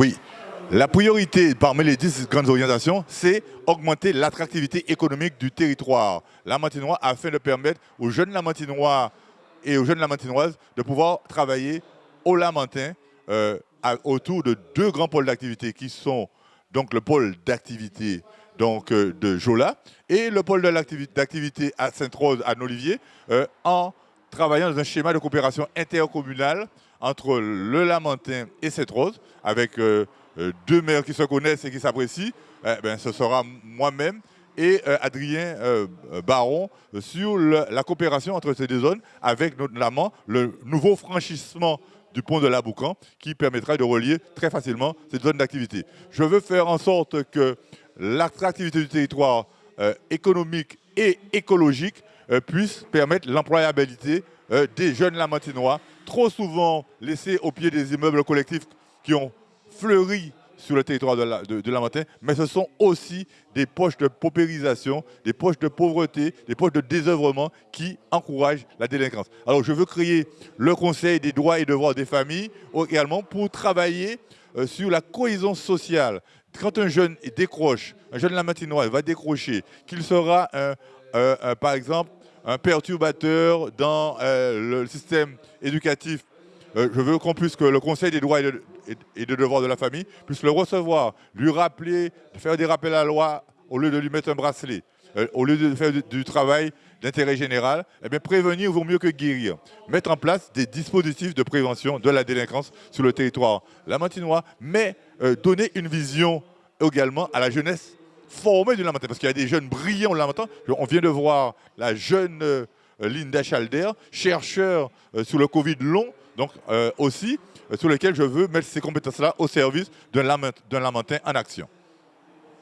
Oui, la priorité parmi les 10 grandes orientations, c'est augmenter l'attractivité économique du territoire. Lamantinois afin de permettre aux jeunes lamantinois et aux jeunes lamantinoises de pouvoir travailler au Lamentin euh, autour de deux grands pôles d'activité qui sont donc le pôle d'activité donc euh, de Jola et le pôle d'activité à Sainte-Rose à Nolivier euh, en travaillant dans un schéma de coopération intercommunale entre le Lamentin et Sainte-Rose avec deux maires qui se connaissent et qui s'apprécient. Eh ben, ce sera moi-même et Adrien Baron sur la coopération entre ces deux zones avec notamment le nouveau franchissement du pont de la Boucan qui permettra de relier très facilement cette zone d'activité. Je veux faire en sorte que l'attractivité du territoire euh, économique et écologique euh, puisse permettre l'employabilité euh, des jeunes lamantinois, trop souvent laissés au pied des immeubles collectifs qui ont fleuri sur le territoire de la, de, mais ce sont aussi des poches de paupérisation, des poches de pauvreté, des poches de désœuvrement qui encouragent la délinquance. Alors je veux créer le Conseil des droits et devoirs des familles également pour travailler euh, sur la cohésion sociale. Quand un jeune décroche, un jeune lamatinois va décrocher, qu'il sera par exemple un perturbateur dans euh, le système éducatif euh, je veux qu'on puisse que le Conseil des droits et, de, devoirs de la famille puisse le recevoir, lui rappeler, faire des rappels à la loi au lieu de lui mettre un bracelet, euh, au lieu de faire du, travail d'intérêt général, eh bien prévenir vaut mieux que guérir. Mettre en place des dispositifs de prévention de la délinquance sur le territoire lamantinois, mais donner une vision également à la jeunesse formée du Lamentin, parce qu'il y a des jeunes brillants au Lamentin. On vient de voir la jeune Linda Chalder, chercheur sur le Covid long, donc euh, aussi, euh, sur lequel je veux mettre ces compétences-là au service d'un lamentin en action.